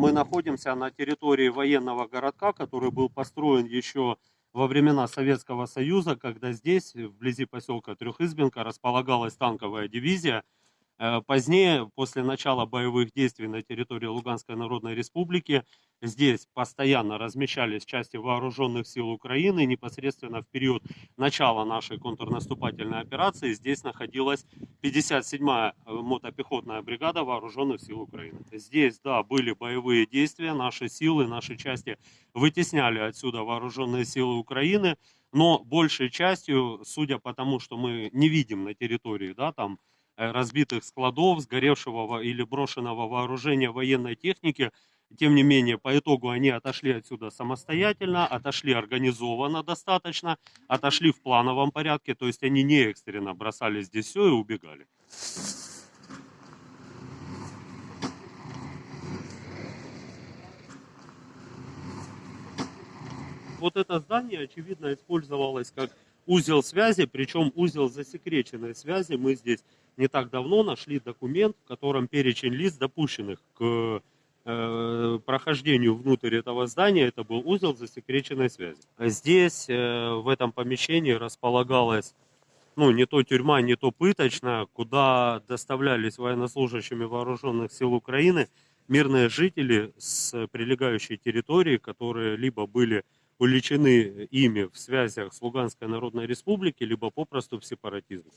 мы находимся на территории военного городка, который был построен еще во времена Советского Союза, когда здесь, вблизи поселка Трехизбенка, располагалась танковая дивизия. Э, Позднее, после начала боевых действий на территории Луганской Народной Республики, здесь постоянно размещались части вооруженных сил Украины. Непосредственно в период начала нашей контрнаступательной операции здесь находилась 57-я мотопехотная бригада вооруженных сил Украины. Здесь, да, были боевые действия, наши силы, наши части вытесняли отсюда вооруженные силы Украины, но большей частью, судя по тому, что мы не видим на территории, да, там, Э, разбитых складов, сгоревшего или брошенного вооружения военной техники. Тем не менее, по итогу они отошли отсюда самостоятельно, отошли организованно достаточно, отошли в плановом порядке, то есть они не экстренно бросали здесь все и убегали. Вот это здание, очевидно, использовалось как узел связи, причем узел засекреченной связи. Мы здесь не так давно нашли документ, в котором перечень лиц, допущенных к э, прохождению внутрь этого здания, это был узел засекреченной связи. Здесь, э, в этом помещении, располагалась ну, не то тюрьма, не то пыточная, куда доставлялись военнослужащими вооруженных сил Украины мирные жители с прилегающей территории, которые либо были уличены ими в связях с Луганской Народной Республикой, либо попросту в сепаратизме.